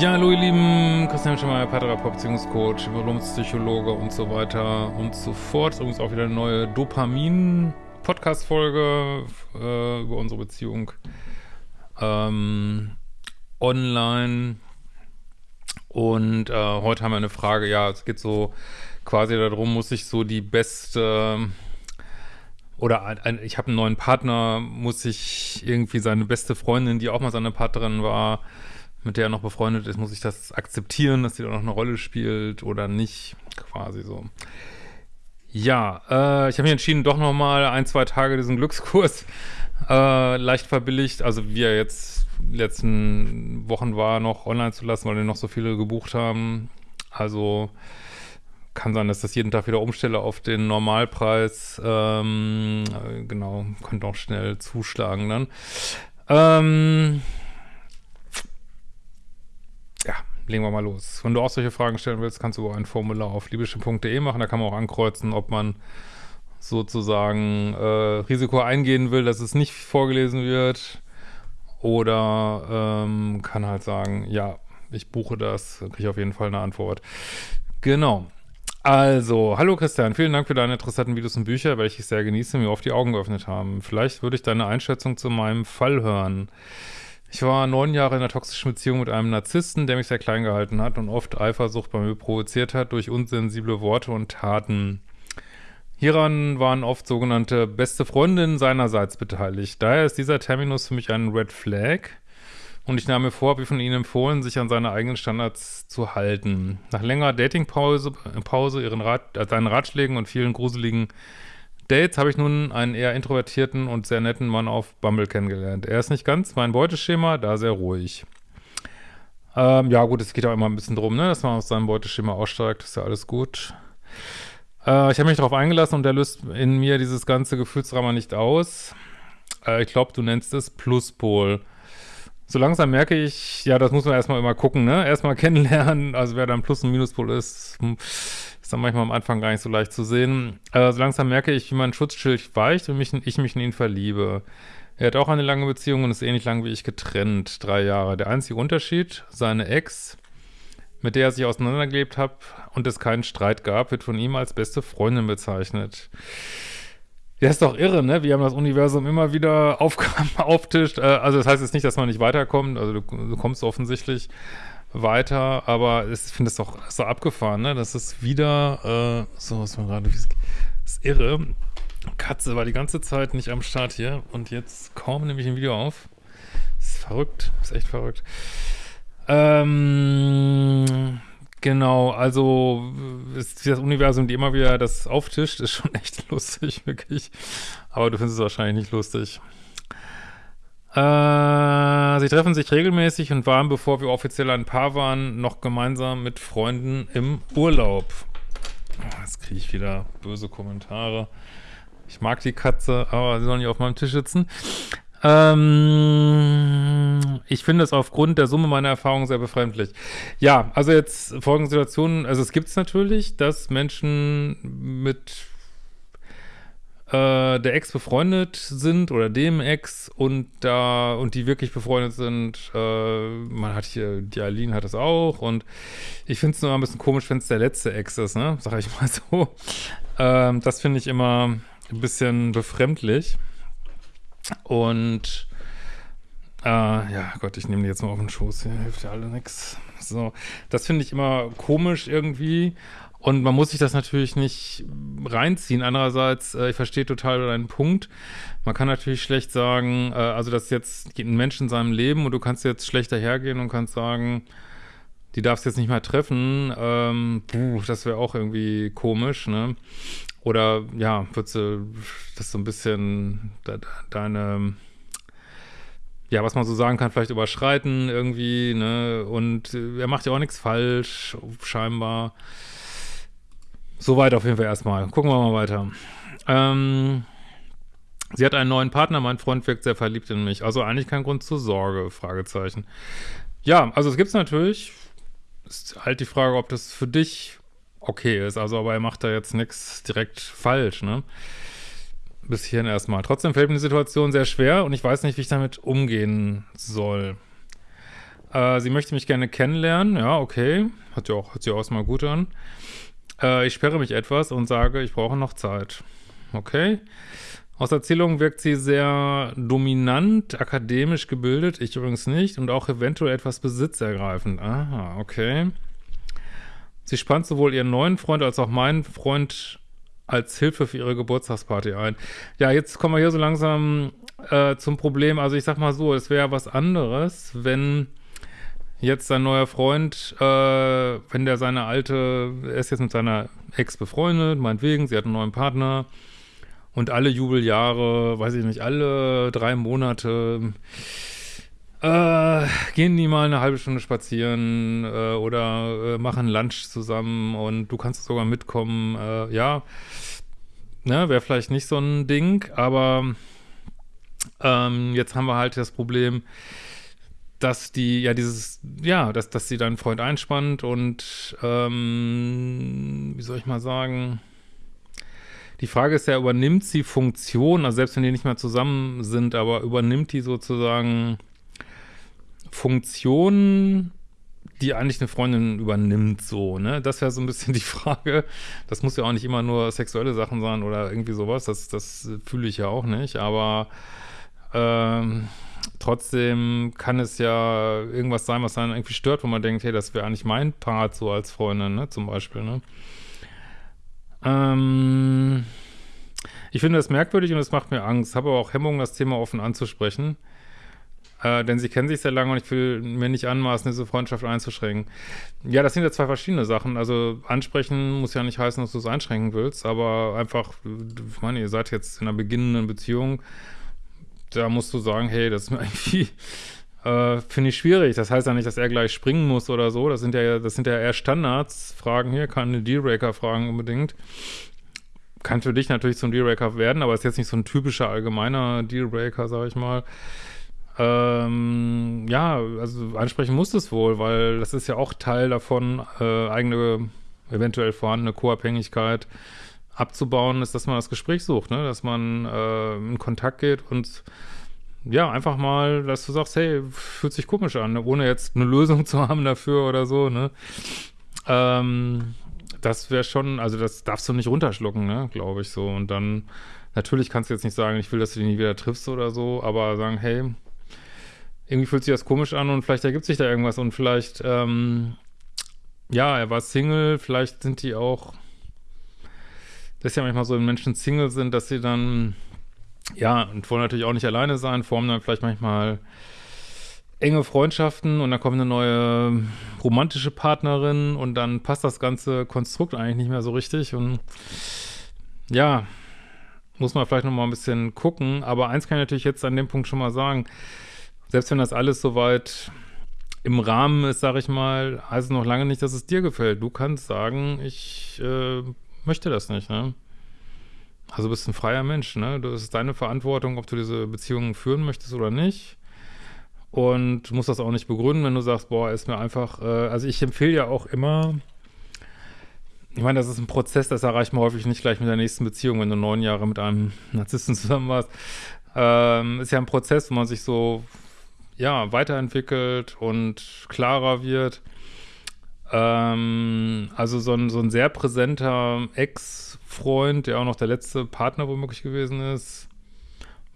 Ja, hallo ihr Lieben, Christian Schemmer, Paartherapeut, Beziehungscoach, Evolutionspsychologe und so weiter und so fort. Übrigens auch wieder eine neue Dopamin-Podcast-Folge äh, über unsere Beziehung ähm, online. Und äh, heute haben wir eine Frage, ja, es geht so quasi darum, muss ich so die beste oder ein, ich habe einen neuen Partner, muss ich irgendwie seine beste Freundin, die auch mal seine Partnerin war, mit der er noch befreundet ist, muss ich das akzeptieren, dass sie da noch eine Rolle spielt oder nicht, quasi so. Ja, äh, ich habe mich entschieden, doch noch mal ein, zwei Tage diesen Glückskurs äh, leicht verbilligt, also wie er jetzt letzten Wochen war, noch online zu lassen, weil wir noch so viele gebucht haben. Also kann sein, dass das jeden Tag wieder umstelle auf den Normalpreis. Ähm, genau, könnte auch schnell zuschlagen dann. Ähm, ja, legen wir mal los. Wenn du auch solche Fragen stellen willst, kannst du ein Formular auf libysche.de machen. Da kann man auch ankreuzen, ob man sozusagen äh, Risiko eingehen will, dass es nicht vorgelesen wird. Oder ähm, kann halt sagen, ja, ich buche das, kriege ich auf jeden Fall eine Antwort. Genau. Also, hallo Christian, vielen Dank für deine interessanten Videos und Bücher, welche ich sehr genieße, mir oft die Augen geöffnet haben. Vielleicht würde ich deine Einschätzung zu meinem Fall hören. Ich war neun Jahre in einer toxischen Beziehung mit einem Narzissten, der mich sehr klein gehalten hat und oft Eifersucht bei mir provoziert hat durch unsensible Worte und Taten. Hieran waren oft sogenannte beste Freundinnen seinerseits beteiligt. Daher ist dieser Terminus für mich ein Red Flag und ich nahm mir vor, wie von ihnen empfohlen, sich an seine eigenen Standards zu halten. Nach längerer Datingpause, Pause, ihren Rat, äh, seinen Ratschlägen und vielen gruseligen Dates habe ich nun einen eher introvertierten und sehr netten Mann auf Bumble kennengelernt. Er ist nicht ganz mein Beuteschema, da sehr ruhig. Ähm, ja gut, es geht auch immer ein bisschen drum, ne, dass man aus seinem Beuteschema aussteigt, ist ja alles gut. Äh, ich habe mich darauf eingelassen und er löst in mir dieses ganze Gefühlsdrama nicht aus. Äh, ich glaube, du nennst es Pluspol. So langsam merke ich, ja, das muss man erstmal immer gucken, ne? Erstmal kennenlernen, also wer dann Plus- und Minuspol ist, hm, ist dann manchmal am Anfang gar nicht so leicht zu sehen. Äh, so langsam merke ich, wie mein Schutzschild weicht und mich, ich mich in ihn verliebe. Er hat auch eine lange Beziehung und ist ähnlich lang wie ich getrennt, drei Jahre. Der einzige Unterschied, seine Ex, mit der er sich auseinandergelebt hat und es keinen Streit gab, wird von ihm als beste Freundin bezeichnet. Ja, ist doch irre, ne? Wir haben das Universum immer wieder Aufgaben auftischt. Äh, also das heißt jetzt nicht, dass man nicht weiterkommt. Also du, du kommst offensichtlich weiter, aber ich finde es doch so abgefahren, ne? Das ist wieder, äh, so, was man gerade, ist irre. Katze war die ganze Zeit nicht am Start hier und jetzt kaum nehme ich ein Video auf. Ist verrückt, ist echt verrückt. Ähm, genau, also ist das Universum, die immer wieder das auftischt, ist schon echt lustig, wirklich. Aber du findest es wahrscheinlich nicht lustig. Äh, sie treffen sich regelmäßig und waren, bevor wir offiziell ein Paar waren, noch gemeinsam mit Freunden im Urlaub. Oh, jetzt kriege ich wieder böse Kommentare. Ich mag die Katze, aber sie soll nicht auf meinem Tisch sitzen. Ähm, ich finde es aufgrund der Summe meiner Erfahrungen sehr befremdlich. Ja, also jetzt folgende Situationen, also es gibt es natürlich, dass Menschen mit äh, der Ex befreundet sind oder dem Ex und da und die wirklich befreundet sind. Äh, man hat hier, die Aline hat es auch und ich finde es nur ein bisschen komisch, wenn es der letzte Ex ist, ne? Sag ich mal so. Ähm, das finde ich immer ein bisschen befremdlich. Und äh, ja, Gott, ich nehme die jetzt mal auf den Schoß, hier hilft ja alle nix. So, das finde ich immer komisch irgendwie. Und man muss sich das natürlich nicht reinziehen. Andererseits, äh, ich verstehe total deinen Punkt. Man kann natürlich schlecht sagen, äh, also das ist jetzt ein Mensch in seinem Leben und du kannst jetzt schlechter hergehen und kannst sagen, die darfst jetzt nicht mehr treffen. Ähm, puh, das wäre auch irgendwie komisch, ne? Oder ja, würdest du das so ein bisschen de deine ja, was man so sagen kann, vielleicht überschreiten irgendwie, ne? Und er macht ja auch nichts falsch, scheinbar. Soweit auf jeden Fall erstmal. Gucken wir mal weiter. Ähm, sie hat einen neuen Partner, mein Freund wirkt sehr verliebt in mich. Also eigentlich kein Grund zur Sorge, Fragezeichen. Ja, also es gibt es natürlich. Ist halt die Frage, ob das für dich okay ist. Also, aber er macht da jetzt nichts direkt falsch, ne? Bis hierhin erstmal. Trotzdem fällt mir die Situation sehr schwer und ich weiß nicht, wie ich damit umgehen soll. Äh, sie möchte mich gerne kennenlernen. Ja, okay. Hat ja auch, hört sich auch erstmal gut an. Äh, ich sperre mich etwas und sage, ich brauche noch Zeit. Okay. Aus Erzählungen wirkt sie sehr dominant, akademisch gebildet, ich übrigens nicht, und auch eventuell etwas besitzergreifend. Aha, okay. Sie spannt sowohl ihren neuen Freund als auch meinen Freund als Hilfe für ihre Geburtstagsparty ein. Ja, jetzt kommen wir hier so langsam äh, zum Problem. Also ich sag mal so, es wäre was anderes, wenn jetzt sein neuer Freund, äh, wenn der seine alte, er ist jetzt mit seiner Ex befreundet, meinetwegen, sie hat einen neuen Partner, und alle Jubeljahre, weiß ich nicht, alle drei Monate äh, gehen die mal eine halbe Stunde spazieren äh, oder äh, machen Lunch zusammen und du kannst sogar mitkommen. Äh, ja, ne, wäre vielleicht nicht so ein Ding, aber ähm, jetzt haben wir halt das Problem, dass die, ja, dieses, ja, dass, dass sie deinen Freund einspannt und, ähm, wie soll ich mal sagen, die Frage ist ja, übernimmt sie Funktion, also selbst wenn die nicht mehr zusammen sind, aber übernimmt die sozusagen Funktionen, die eigentlich eine Freundin übernimmt, so, ne? Das wäre so ein bisschen die Frage. Das muss ja auch nicht immer nur sexuelle Sachen sein oder irgendwie sowas, das, das fühle ich ja auch nicht, aber ähm, trotzdem kann es ja irgendwas sein, was dann irgendwie stört, wo man denkt, hey, das wäre eigentlich mein Part so als Freundin, ne, zum Beispiel, ne? Ähm, ich finde das merkwürdig und es macht mir Angst. Habe aber auch Hemmungen, das Thema offen anzusprechen. Äh, denn sie kennen sich sehr lange und ich will mir nicht anmaßen, diese Freundschaft einzuschränken. Ja, das sind ja zwei verschiedene Sachen. Also ansprechen muss ja nicht heißen, dass du es einschränken willst, aber einfach, ich meine, ihr seid jetzt in einer beginnenden Beziehung, da musst du sagen, hey, das ist mir irgendwie, äh, finde ich schwierig. Das heißt ja nicht, dass er gleich springen muss oder so. Das sind ja, das sind ja eher Standards-Fragen hier, keine Dealbreaker-Fragen unbedingt kann für dich natürlich zum Dealbreaker werden, aber ist jetzt nicht so ein typischer allgemeiner Dealbreaker, sag ich mal. Ähm, ja, also ansprechen muss es wohl, weil das ist ja auch Teil davon, äh, eigene, eventuell vorhandene Co-Abhängigkeit abzubauen, ist, dass man das Gespräch sucht, ne? dass man äh, in Kontakt geht und ja, einfach mal, dass du sagst, hey, fühlt sich komisch an, ne? ohne jetzt eine Lösung zu haben dafür oder so, ne? Ähm, das wäre schon, also das darfst du nicht runterschlucken, ne, glaube ich so. Und dann, natürlich kannst du jetzt nicht sagen, ich will, dass du dich nie wieder triffst oder so, aber sagen, hey, irgendwie fühlt sich das komisch an und vielleicht ergibt sich da irgendwas und vielleicht, ähm, ja, er war Single, vielleicht sind die auch, das ist ja manchmal so, wenn Menschen Single sind, dass sie dann, ja, und wollen natürlich auch nicht alleine sein, formen dann vielleicht manchmal enge Freundschaften und dann kommt eine neue romantische Partnerin und dann passt das ganze Konstrukt eigentlich nicht mehr so richtig und ja, muss man vielleicht nochmal ein bisschen gucken, aber eins kann ich natürlich jetzt an dem Punkt schon mal sagen, selbst wenn das alles soweit im Rahmen ist, sag ich mal, heißt es noch lange nicht, dass es dir gefällt. Du kannst sagen, ich äh, möchte das nicht, ne? Also bist ein freier Mensch, ne? Das ist deine Verantwortung, ob du diese Beziehungen führen möchtest oder nicht und musst das auch nicht begründen, wenn du sagst, boah, ist mir einfach, äh, also ich empfehle ja auch immer, ich meine, das ist ein Prozess, das erreicht man häufig nicht gleich mit der nächsten Beziehung, wenn du neun Jahre mit einem Narzissten zusammen warst. Ähm, ist ja ein Prozess, wo man sich so, ja, weiterentwickelt und klarer wird. Ähm, also so ein, so ein sehr präsenter Ex-Freund, der auch noch der letzte Partner womöglich gewesen ist,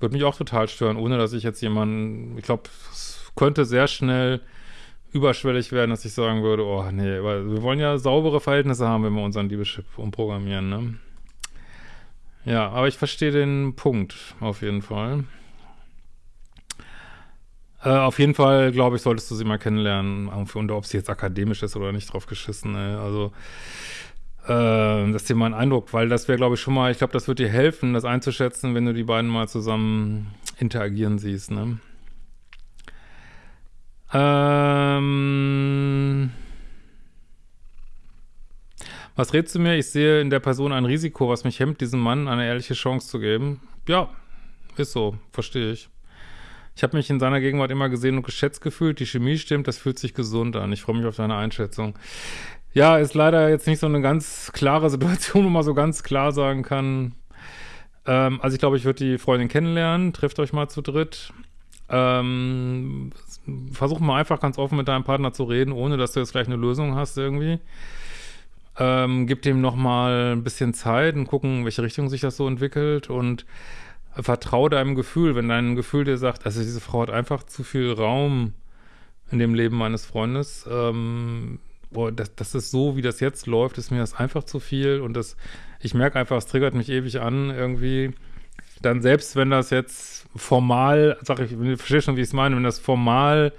würde mich auch total stören, ohne dass ich jetzt jemanden, ich glaube, es könnte sehr schnell überschwellig werden, dass ich sagen würde, oh nee, weil wir wollen ja saubere Verhältnisse haben, wenn wir unseren Liebeschip umprogrammieren, ne? Ja, aber ich verstehe den Punkt auf jeden Fall. Äh, auf jeden Fall, glaube ich, solltest du sie mal kennenlernen. Und ob sie jetzt akademisch ist oder nicht drauf geschissen. Ey. Also äh, das ist dir mal ein Eindruck, weil das wäre, glaube ich, schon mal, ich glaube, das wird dir helfen, das einzuschätzen, wenn du die beiden mal zusammen interagieren siehst, ne? Ähm, was rätst du mir? Ich sehe in der Person ein Risiko, was mich hemmt, diesem Mann eine ehrliche Chance zu geben. Ja, ist so, verstehe ich. Ich habe mich in seiner Gegenwart immer gesehen und geschätzt gefühlt. Die Chemie stimmt, das fühlt sich gesund an. Ich freue mich auf deine Einschätzung. Ja, ist leider jetzt nicht so eine ganz klare Situation, wo man so ganz klar sagen kann, ähm, also ich glaube, ich würde die Freundin kennenlernen, trifft euch mal zu dritt. Ähm, versuch mal einfach ganz offen mit deinem Partner zu reden, ohne dass du jetzt gleich eine Lösung hast irgendwie. Ähm, gib dem nochmal ein bisschen Zeit und gucken, in welche Richtung sich das so entwickelt und vertraue deinem Gefühl, wenn dein Gefühl dir sagt, also diese Frau hat einfach zu viel Raum in dem Leben meines Freundes, ähm, boah, das, das ist so, wie das jetzt läuft, ist mir das einfach zu viel. Und das, ich merke einfach, es triggert mich ewig an irgendwie, dann selbst wenn das jetzt formal, sag ich, ich verstehe schon, wie ich es meine, wenn das formal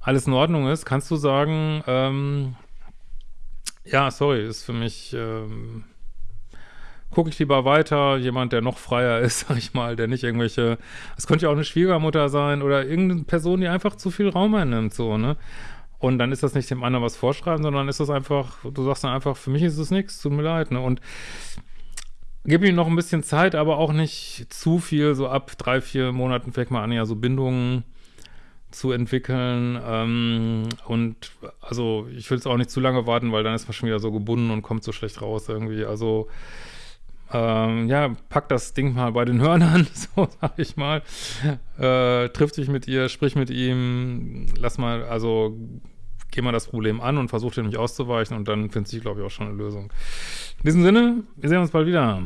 alles in Ordnung ist, kannst du sagen, ähm, ja, sorry, ist für mich, ähm, gucke ich lieber weiter, jemand, der noch freier ist, sag ich mal, der nicht irgendwelche, es könnte ja auch eine Schwiegermutter sein oder irgendeine Person, die einfach zu viel Raum einnimmt, so, ne? Und dann ist das nicht dem anderen was vorschreiben, sondern ist das einfach, du sagst dann einfach, für mich ist es nichts, tut mir leid, ne? Und gib ihm noch ein bisschen Zeit, aber auch nicht zu viel, so ab drei, vier Monaten fängt mal an, ja, so Bindungen zu entwickeln. Ähm, und also ich will es auch nicht zu lange warten, weil dann ist man schon wieder so gebunden und kommt so schlecht raus irgendwie. Also ähm, ja, pack das Ding mal bei den Hörnern, so sag ich mal. Äh, triff dich mit ihr, sprich mit ihm, lass mal, also geh mal das Problem an und versuch dir nicht auszuweichen und dann findest du, glaube ich, auch schon eine Lösung. In diesem Sinne, wir sehen uns bald wieder.